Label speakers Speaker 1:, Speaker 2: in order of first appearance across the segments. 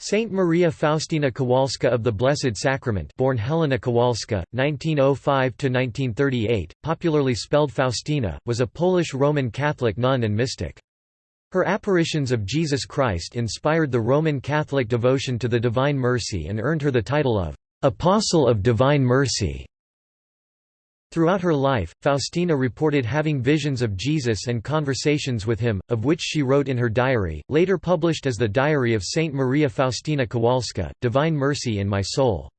Speaker 1: Saint Maria Faustina Kowalska of the Blessed Sacrament born Helena Kowalska, 1905–1938, popularly spelled Faustina, was a Polish Roman Catholic nun and mystic. Her apparitions of Jesus Christ inspired the Roman Catholic devotion to the Divine Mercy and earned her the title of «Apostle of Divine Mercy». Throughout her life, Faustina reported having visions of Jesus and conversations with him, of which she wrote in her diary, later published as the Diary of Saint Maria Faustina Kowalska, Divine Mercy in My Soul.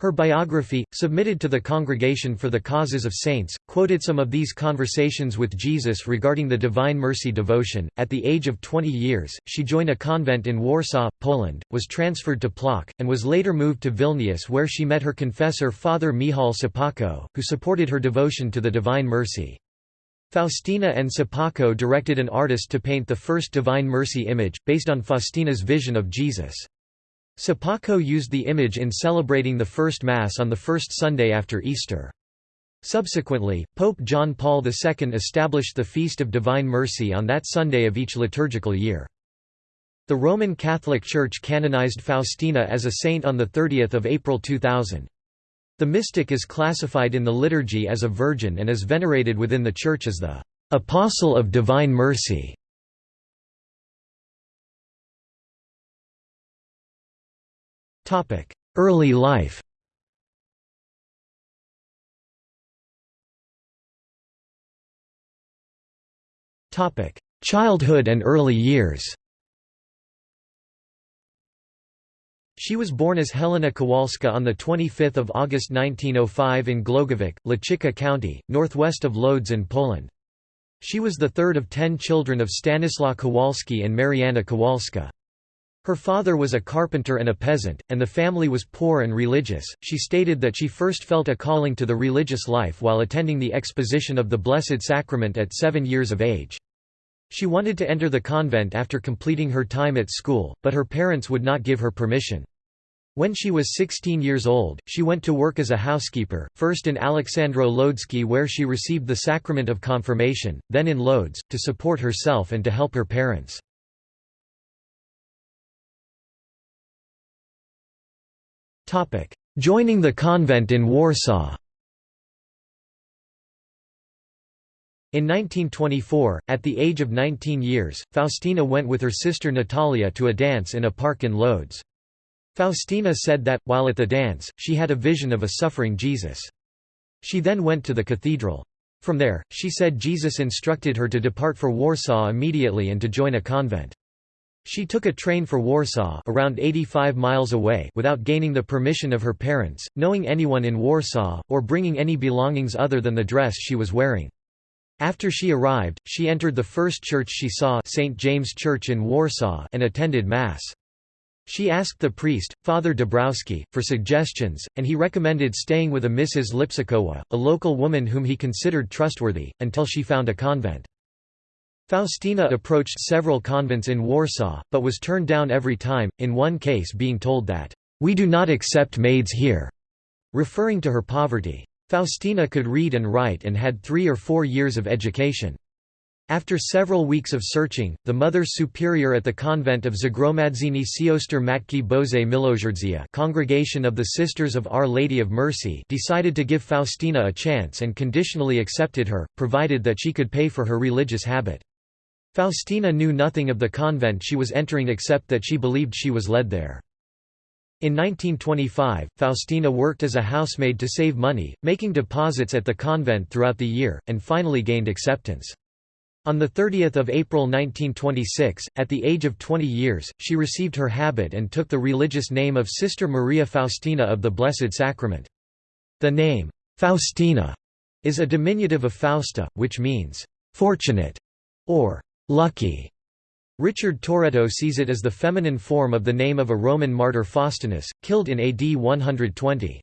Speaker 1: Her biography, submitted to the Congregation for the Causes of Saints, quoted some of these conversations with Jesus regarding the Divine Mercy devotion. At the age of 20 years, she joined a convent in Warsaw, Poland, was transferred to Plock, and was later moved to Vilnius where she met her confessor Father Michał Sopoćko, who supported her devotion to the Divine Mercy. Faustina and Sopoćko directed an artist to paint the first Divine Mercy image, based on Faustina's vision of Jesus. Sopoćko used the image in celebrating the First Mass on the first Sunday after Easter. Subsequently, Pope John Paul II established the Feast of Divine Mercy on that Sunday of each liturgical year. The Roman Catholic Church canonized Faustina as a saint on 30 April 2000. The mystic is classified in the liturgy as a virgin and is venerated within the Church as the «Apostle of Divine Mercy». Early life Topic: Childhood and early years She was born as Helena Kowalska on 25 August 1905 in Głogowiec, Łęczyca County, northwest of Lodz in Poland. She was the third of ten children of Stanislaw Kowalski and Marianna Kowalska. Her father was a carpenter and a peasant, and the family was poor and religious. She stated that she first felt a calling to the religious life while attending the exposition of the Blessed Sacrament at seven years of age. She wanted to enter the convent after completing her time at school, but her parents would not give her permission. When she was 16 years old, she went to work as a housekeeper, first in Aleksandro Lodzki where she received the sacrament of confirmation, then in Lodz, to support herself and to help her parents. Joining the convent in Warsaw In 1924, at the age of 19 years, Faustina went with her sister Natalia to a dance in a park in Lodz. Faustina said that, while at the dance, she had a vision of a suffering Jesus. She then went to the cathedral. From there, she said Jesus instructed her to depart for Warsaw immediately and to join a convent. She took a train for Warsaw around 85 miles away without gaining the permission of her parents, knowing anyone in Warsaw, or bringing any belongings other than the dress she was wearing. After she arrived, she entered the first church she saw St. James Church in Warsaw and attended Mass. She asked the priest, Father Dabrowski, for suggestions, and he recommended staying with a Mrs. Lipsikowa, a local woman whom he considered trustworthy, until she found a convent. Faustina approached several convents in Warsaw, but was turned down every time, in one case being told that, "'We do not accept maids here'", referring to her poverty. Faustina could read and write and had three or four years of education. After several weeks of searching, the Mother Superior at the convent of Zagromadzini Sioster Matki Boże Miłosierdzia Congregation of the Sisters of Our Lady of Mercy decided to give Faustina a chance and conditionally accepted her, provided that she could pay for her religious habit. Faustina knew nothing of the convent she was entering except that she believed she was led there. In 1925, Faustina worked as a housemaid to save money, making deposits at the convent throughout the year, and finally gained acceptance. On 30 April 1926, at the age of 20 years, she received her habit and took the religious name of Sister Maria Faustina of the Blessed Sacrament. The name, Faustina, is a diminutive of Fausta, which means, fortunate, or lucky. Richard Torretto sees it as the feminine form of the name of a Roman martyr Faustinus, killed in AD 120.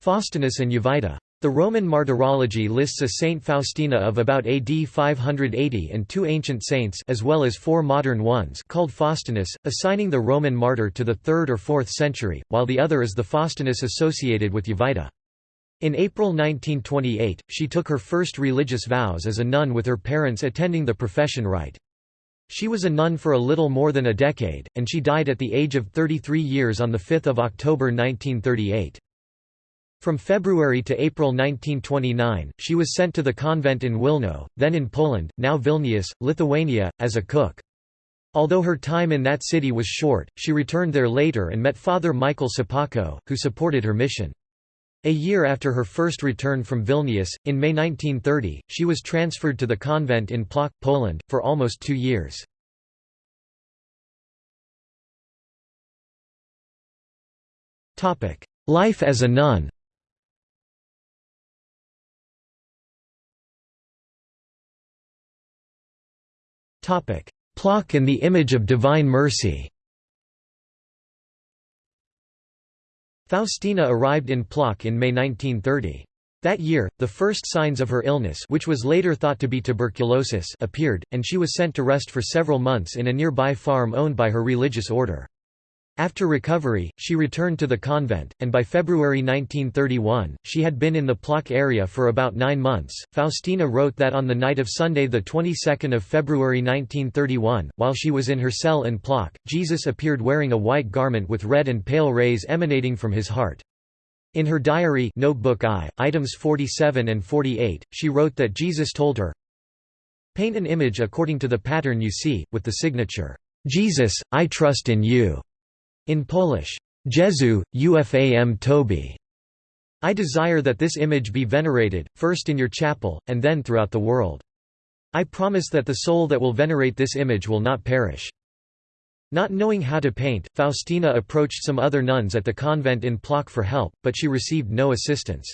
Speaker 1: Faustinus and Jovita. The Roman martyrology lists a Saint Faustina of about AD 580 and two ancient saints as well as four modern ones called Faustinus, assigning the Roman martyr to the 3rd or 4th century, while the other is the Faustinus associated with Jovita. In April 1928, she took her first religious vows as a nun with her parents attending the profession rite. She was a nun for a little more than a decade, and she died at the age of 33 years on 5 October 1938. From February to April 1929, she was sent to the convent in Wilno, then in Poland, now Vilnius, Lithuania, as a cook. Although her time in that city was short, she returned there later and met Father Michael Sopoćko, who supported her mission. A year after her first return from Vilnius, in May 1930, she was transferred to the convent in Plock, Poland, for almost two years. Life as a nun Plock and the image of Divine Mercy Faustina arrived in Plock in May 1930. That year, the first signs of her illness which was later thought to be tuberculosis appeared, and she was sent to rest for several months in a nearby farm owned by her religious order. After recovery, she returned to the convent, and by February 1931, she had been in the Plock area for about nine months. Faustina wrote that on the night of Sunday, the 22nd of February 1931, while she was in her cell in Plock, Jesus appeared wearing a white garment with red and pale rays emanating from his heart. In her diary Notebook I, items 47 and 48, she wrote that Jesus told her, Paint an image according to the pattern you see, with the signature, Jesus, I trust in you. In Polish, Jezu, ufam Tobi. I desire that this image be venerated, first in your chapel, and then throughout the world. I promise that the soul that will venerate this image will not perish. Not knowing how to paint, Faustina approached some other nuns at the convent in Plock for help, but she received no assistance.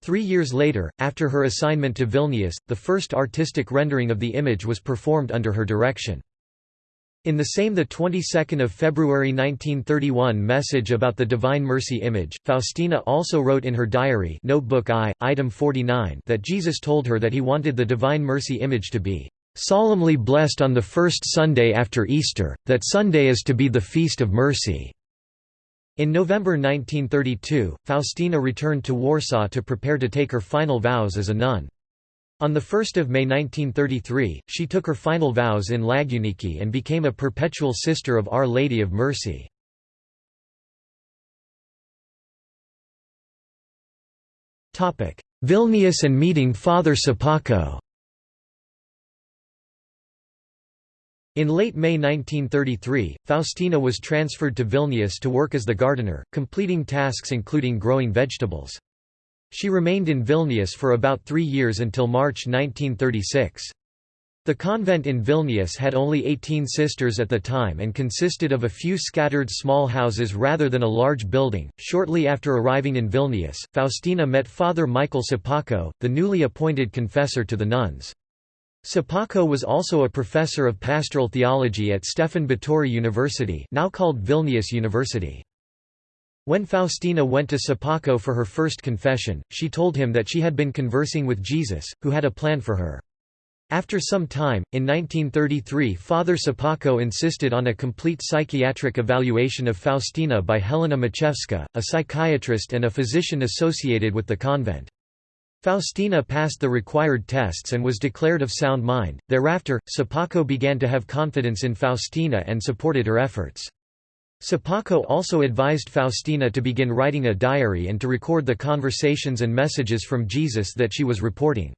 Speaker 1: Three years later, after her assignment to Vilnius, the first artistic rendering of the image was performed under her direction. In the same the 22 February 1931 message about the Divine Mercy image, Faustina also wrote in her diary Notebook I, item 49 that Jesus told her that he wanted the Divine Mercy image to be "...solemnly blessed on the first Sunday after Easter, that Sunday is to be the Feast of Mercy." In November 1932, Faustina returned to Warsaw to prepare to take her final vows as a nun. On 1 May 1933, she took her final vows in Łagiewniki and became a perpetual sister of Our Lady of Mercy. Vilnius and meeting Father Sopoćko In late May 1933, Faustina was transferred to Vilnius to work as the gardener, completing tasks including growing vegetables. She remained in Vilnius for about three years until March 1936. The convent in Vilnius had only 18 sisters at the time and consisted of a few scattered small houses rather than a large building. Shortly after arriving in Vilnius, Faustina met Father Michael Sopoćko, the newly appointed confessor to the nuns. Sopoćko was also a professor of pastoral theology at Stefan Batory University, now called Vilnius University. When Faustina went to Sopoćko for her first confession, she told him that she had been conversing with Jesus, who had a plan for her. After some time, in 1933 Father Sopoćko insisted on a complete psychiatric evaluation of Faustina by Helena Maciejewska, a psychiatrist and a physician associated with the convent. Faustina passed the required tests and was declared of sound mind. Thereafter, Sopoćko began to have confidence in Faustina and supported her efforts. Sopoćko also advised Faustina to begin writing a diary and to record the conversations and messages from Jesus that she was reporting.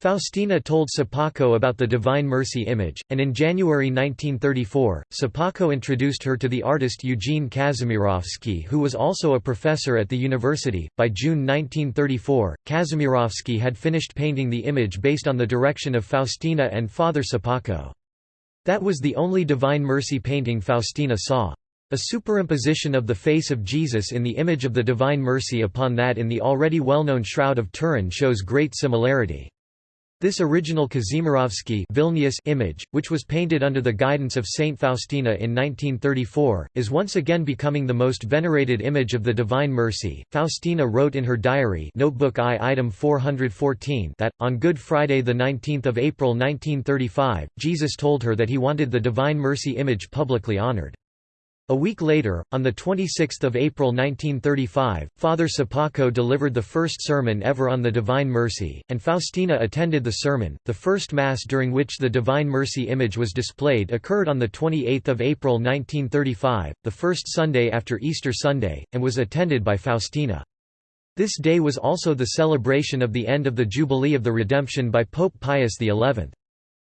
Speaker 1: Faustina told Sopoćko about the Divine Mercy image, and in January 1934, Sopoćko introduced her to the artist Eugene Kazimirowski, who was also a professor at the university. By June 1934, Kazimirowski had finished painting the image based on the direction of Faustina and Father Sopoćko. That was the only Divine Mercy painting Faustina saw. A superimposition of the face of Jesus in the image of the Divine Mercy upon that in the already well-known Shroud of Turin shows great similarity. This original Kazimirowski Vilnius image, which was painted under the guidance of Saint Faustina in 1934, is once again becoming the most venerated image of the Divine Mercy. Faustina wrote in her diary Notebook I item 414 that, on Good Friday 19 April 1935, Jesus told her that he wanted the Divine Mercy image publicly honored. A week later, on 26 April 1935, Father Sopoćko delivered the first sermon ever on the Divine Mercy, and Faustina attended the sermon. The first Mass during which the Divine Mercy image was displayed occurred on 28 April 1935, the first Sunday after Easter Sunday, and was attended by Faustina. This day was also the celebration of the end of the Jubilee of the Redemption by Pope Pius XI.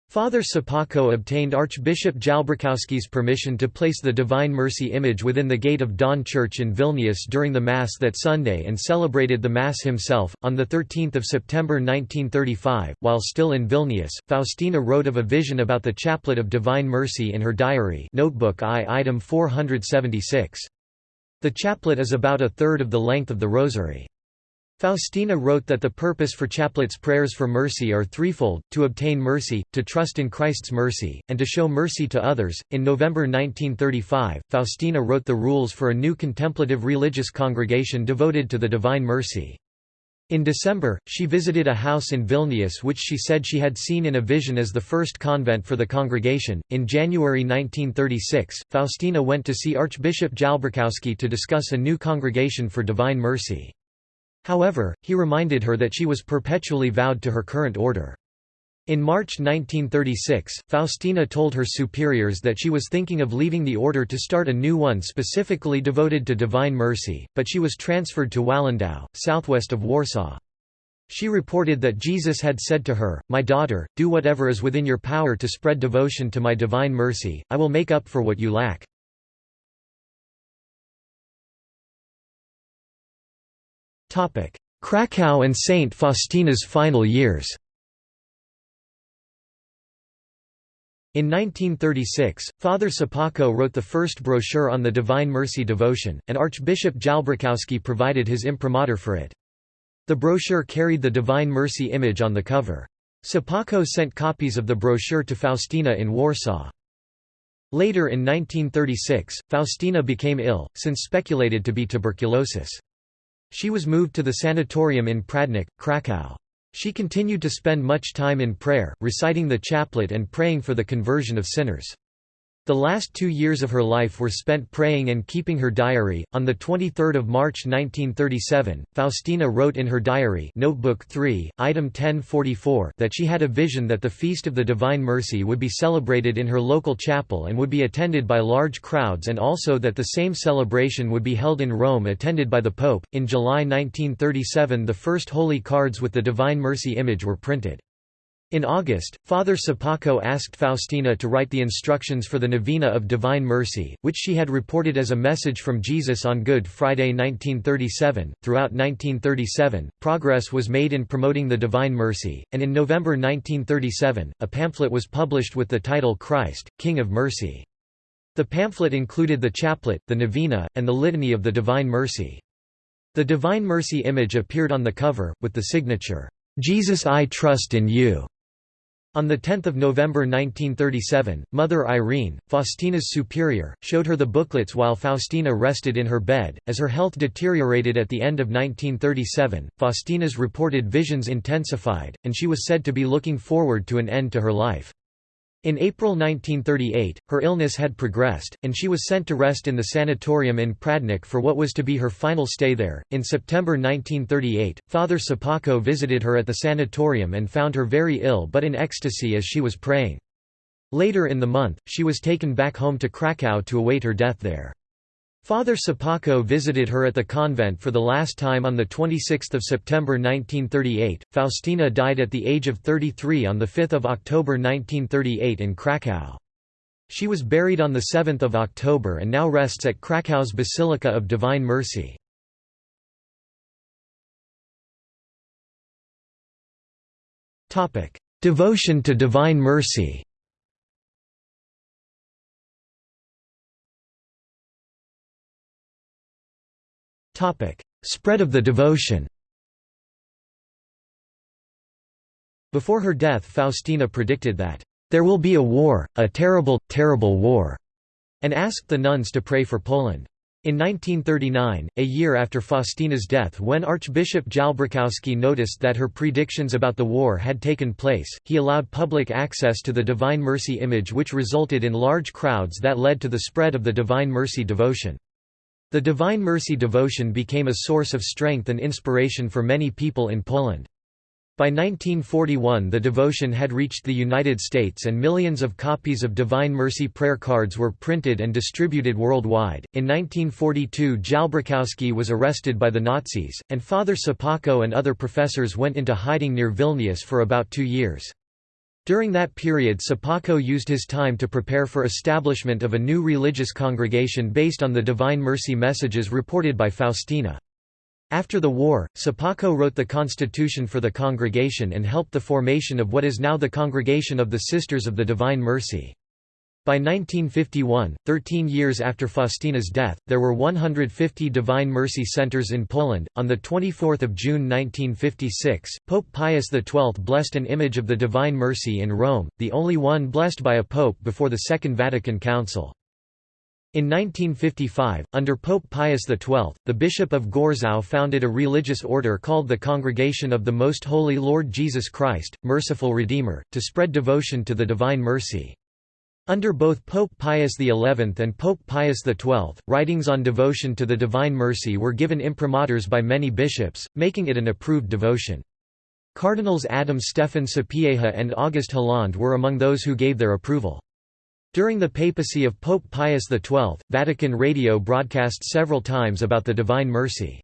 Speaker 1: Father Sopoćko obtained Archbishop Jalbrzykowski's permission to place the Divine Mercy image within the gate of Dawn Church in Vilnius during the Mass that Sunday and celebrated the Mass himself. On 13 September 1935, while still in Vilnius, Faustina wrote of a vision about the Chaplet of Divine Mercy in her diary Notebook I item 476. The chaplet is about a third of the length of the Rosary. Faustina wrote that the purpose for chaplets prayers for mercy are threefold, to obtain mercy, to trust in Christ's mercy, and to show mercy to others. In November 1935, Faustina wrote the rules for a new contemplative religious congregation devoted to the Divine Mercy. In December, she visited a house in Vilnius which she said she had seen in a vision as the first convent for the congregation. In January 1936, Faustina went to see Archbishop Jalbrzykowski to discuss a new congregation for Divine Mercy. However, he reminded her that she was perpetually vowed to her current order. In March 1936, Faustina told her superiors that she was thinking of leaving the order to start a new one specifically devoted to Divine Mercy, but she was transferred to Walendów, southwest of Warsaw. She reported that Jesus had said to her, My daughter, do whatever is within your power to spread devotion to my divine mercy, I will make up for what you lack. Krakow and Saint Faustina's final years In 1936, Father Sopoćko wrote the first brochure on the Divine Mercy devotion, and Archbishop Jalbrzykowski provided his imprimatur for it. The brochure carried the Divine Mercy image on the cover. Sopoćko sent copies of the brochure to Faustina in Warsaw. Later in 1936, Faustina became ill, since speculated to be tuberculosis. She was moved to the sanatorium in Pradnik, Krakow. She continued to spend much time in prayer, reciting the chaplet and praying for the conversion of sinners. The last two years of her life were spent praying and keeping her diary. On 23 March 1937, Faustina wrote in her diary Notebook 3, item 1044 that she had a vision that the Feast of the Divine Mercy would be celebrated in her local chapel and would be attended by large crowds and also that the same celebration would be held in Rome attended by the Pope. In July 1937 the first holy cards with the Divine Mercy image were printed. In August, Father Sopoćko asked Faustina to write the instructions for the Novena of Divine Mercy, which she had reported as a message from Jesus on Good Friday 1937. Throughout 1937, progress was made in promoting the Divine Mercy, and in November 1937, a pamphlet was published with the title Christ, King of Mercy. The pamphlet included the chaplet, the novena, and the litany of the Divine Mercy. The Divine Mercy image appeared on the cover, with the signature, Jesus I trust in you. On 10 November 1937, Mother Irene, Faustina's superior, showed her the booklets while Faustina rested in her bed. As her health deteriorated at the end of 1937, Faustina's reported visions intensified, and she was said to be looking forward to an end to her life. In April 1938, her illness had progressed, and she was sent to rest in the sanatorium in Pradnik for what was to be her final stay there. In September 1938, Father Sopoćko visited her at the sanatorium and found her very ill but in ecstasy as she was praying. Later in the month, she was taken back home to Krakow to await her death there. Father Sopoćko visited her at the convent for the last time on 26 September 1938. Faustina died at the age of 33 on 5 October 1938 in Krakow. She was buried on 7 October and now rests at Krakow's Basilica of Divine Mercy. Devotion to Divine Mercy Spread of the devotion Before her death Faustina predicted that, "...there will be a war, a terrible, terrible war," and asked the nuns to pray for Poland. In 1939, a year after Faustina's death when Archbishop Jalbrzykowski noticed that her predictions about the war had taken place, he allowed public access to the Divine Mercy image which resulted in large crowds that led to the spread of the Divine Mercy devotion. The Divine Mercy devotion became a source of strength and inspiration for many people in Poland. By 1941 the devotion had reached the United States and millions of copies of Divine Mercy prayer cards were printed and distributed worldwide. In 1942 Jalbrzykowski was arrested by the Nazis, and Father Sopoćko and other professors went into hiding near Vilnius for about two years. During that period Sopoćko used his time to prepare for establishment of a new religious congregation based on the Divine Mercy messages reported by Faustina. After the war, Sopoćko wrote the constitution for the congregation and helped the formation of what is now the Congregation of the Sisters of the Divine Mercy. By 1951, 13 years after Faustina's death, there were 150 Divine Mercy centers in Poland. On the 24th of June 1956, Pope Pius XII blessed an image of the Divine Mercy in Rome, the only one blessed by a pope before the Second Vatican Council. In 1955, under Pope Pius XII, the Bishop of Gorzów founded a religious order called the Congregation of the Most Holy Lord Jesus Christ, Merciful Redeemer, to spread devotion to the Divine Mercy. Under both Pope Pius XI and Pope Pius XII, writings on devotion to the Divine Mercy were given imprimaturs by many bishops, making it an approved devotion. Cardinals Adam Stefan Sapieha and August Hlond were among those who gave their approval. During the papacy of Pope Pius XII, Vatican Radio broadcast several times about the Divine Mercy.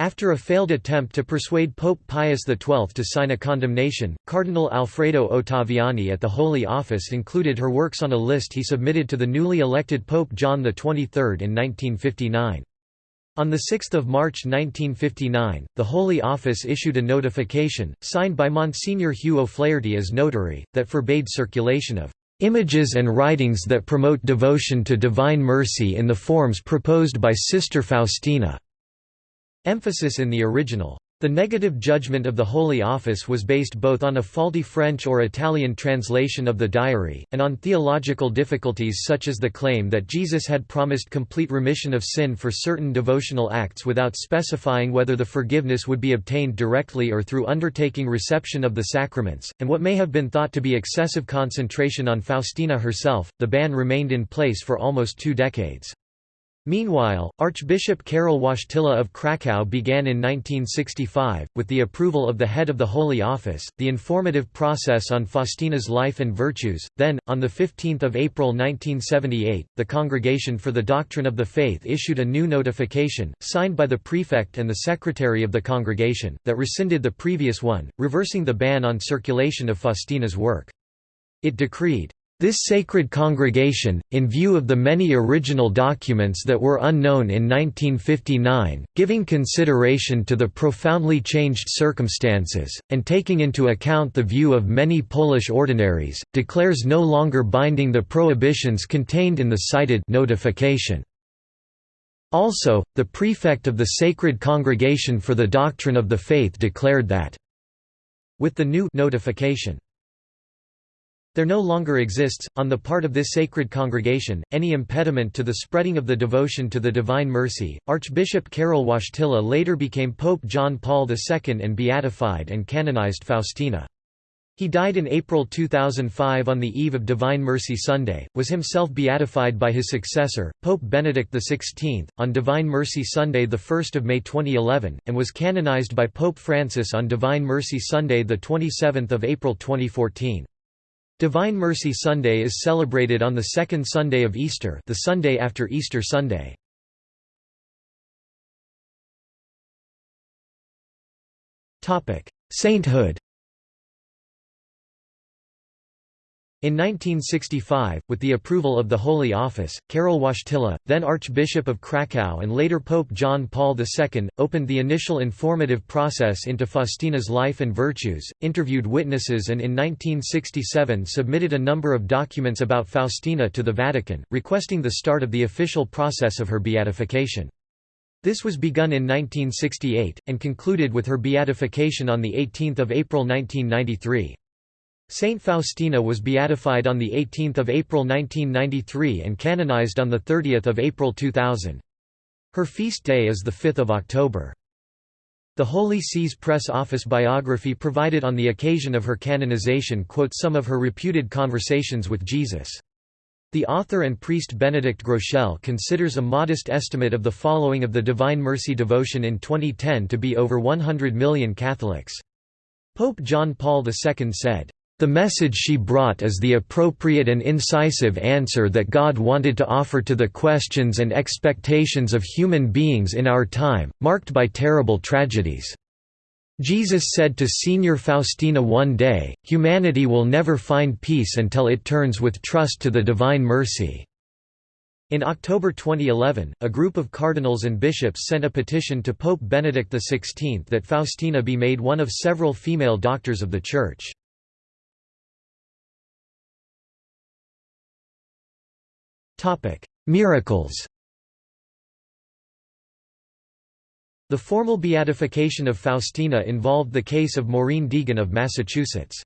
Speaker 1: After a failed attempt to persuade Pope Pius XII to sign a condemnation, Cardinal Alfredo Ottaviani at the Holy Office included her works on a list he submitted to the newly elected Pope John XXIII in 1959. On 6 March 1959, the Holy Office issued a notification, signed by Monsignor Hugh O'Flaherty as notary, that forbade circulation of Images and writings that promote devotion to divine mercy in the forms proposed by Sister Faustina. Emphasis in the original the negative judgment of the Holy Office was based both on a faulty French or Italian translation of the diary, and on theological difficulties such as the claim that Jesus had promised complete remission of sin for certain devotional acts without specifying whether the forgiveness would be obtained directly or through undertaking reception of the sacraments, and what may have been thought to be excessive concentration on Faustina herself. The ban remained in place for almost two decades. Meanwhile, Archbishop Karol Wojtyla of Krakow began in 1965, with the approval of the head of the Holy Office, the informative process on Faustina's life and virtues. Then, on 15 April 1978, the Congregation for the Doctrine of the Faith issued a new notification, signed by the prefect and the secretary of the congregation, that rescinded the previous one, reversing the ban on circulation of Faustina's work. It decreed, this sacred congregation, in view of the many original documents that were unknown in 1959, giving consideration to the profoundly changed circumstances, and taking into account the view of many Polish ordinaries, declares no longer binding the prohibitions contained in the cited notification. Also, the prefect of the Sacred Congregation for the Doctrine of the Faith declared that, with the new notification, there no longer exists, on the part of this sacred congregation, any impediment to the spreading of the devotion to the Divine Mercy. Archbishop Karol Wojtyla later became Pope John Paul II and beatified and canonized Faustina. He died in April 2005 on the eve of Divine Mercy Sunday, was himself beatified by his successor, Pope Benedict XVI, on Divine Mercy Sunday 1 May 2011, and was canonized by Pope Francis on Divine Mercy Sunday 27 April 2014. Divine Mercy Sunday is celebrated on the second Sunday of Easter the Sunday after Easter Sunday. Sainthood In 1965, with the approval of the Holy Office, Karol Wojtyla, then Archbishop of Kraków and later Pope John Paul II, opened the initial informative process into Faustina's life and virtues, interviewed witnesses and in 1967 submitted a number of documents about Faustina to the Vatican, requesting the start of the official process of her beatification. This was begun in 1968, and concluded with her beatification on 18 April 1993. Saint Faustina was beatified on 18 April 1993 and canonized on 30 April 2000. Her feast day is 5 October. The Holy See's press office biography provided on the occasion of her canonization quotes some of her reputed conversations with Jesus. The author and priest Benedict Groeschel considers a modest estimate of the following of the Divine Mercy devotion in 2010 to be over 100 million Catholics. Pope John Paul II said, the message she brought is the appropriate and incisive answer that God wanted to offer to the questions and expectations of human beings in our time, marked by terrible tragedies. Jesus said to Senior Faustina one day, humanity will never find peace until it turns with trust to the divine mercy. In October 2011, a group of cardinals and bishops sent a petition to Pope Benedict XVI that Faustina be made one of several female doctors of the Church. Miracles The formal beatification of Faustina involved the case of Maureen Deegan of Massachusetts.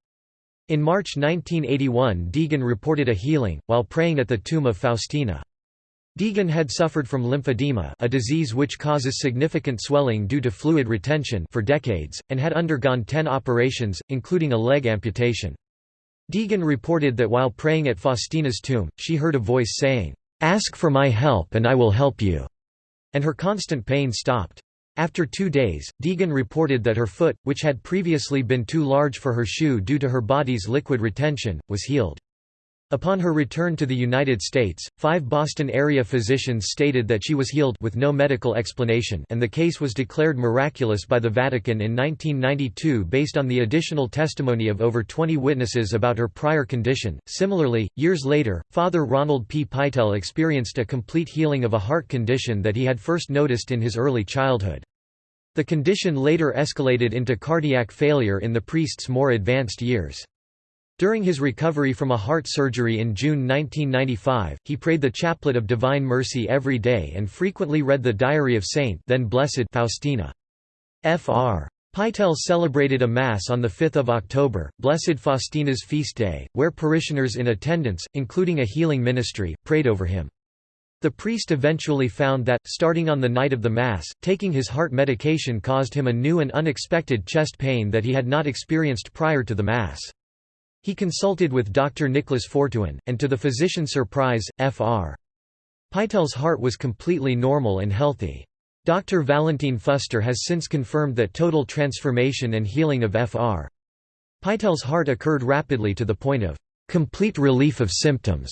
Speaker 1: In March 1981 Deegan reported a healing, while praying at the tomb of Faustina. Deegan had suffered from lymphedema a disease which causes significant swelling due to fluid retention for decades, and had undergone ten operations, including a leg amputation. Deegan reported that while praying at Faustina's tomb, she heard a voice saying, "'Ask for my help and I will help you'", and her constant pain stopped. After two days, Deegan reported that her foot, which had previously been too large for her shoe due to her body's liquid retention, was healed. Upon her return to the United States, five Boston-area physicians stated that she was healed with no medical explanation and the case was declared miraculous by the Vatican in 1992 based on the additional testimony of over 20 witnesses about her prior condition. Similarly, years later, Father Ronald P. Pytel experienced a complete healing of a heart condition that he had first noticed in his early childhood. The condition later escalated into cardiac failure in the priest's more advanced years. During his recovery from a heart surgery in June 1995, he prayed the Chaplet of Divine Mercy every day and frequently read the Diary of Saint then Blessed Faustina. Fr. Pytel celebrated a Mass on 5 October, Blessed Faustina's feast day, where parishioners in attendance, including a healing ministry, prayed over him. The priest eventually found that, starting on the night of the Mass, taking his heart medication caused him a new and unexpected chest pain that he had not experienced prior to the Mass. He consulted with Dr. Nicholas Fortuin, and to the physician's surprise, Fr. Pytel's heart was completely normal and healthy. Dr. Valentine Fuster has since confirmed that total transformation and healing of Fr. Pytel's heart occurred rapidly to the point of complete relief of symptoms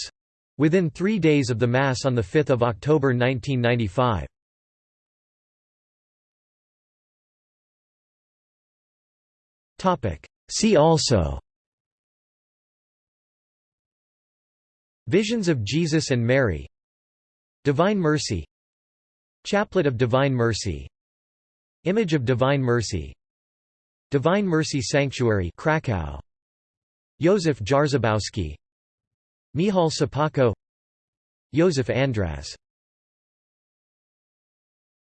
Speaker 1: within three days of the Mass on 5 October 1995. See also Visions of Jesus and Mary. Divine Mercy. Chaplet of Divine Mercy. Image of Divine Mercy. Divine Mercy Sanctuary Krakow. Józef Jarzabowski Michał Sopoćko Józef Andrasz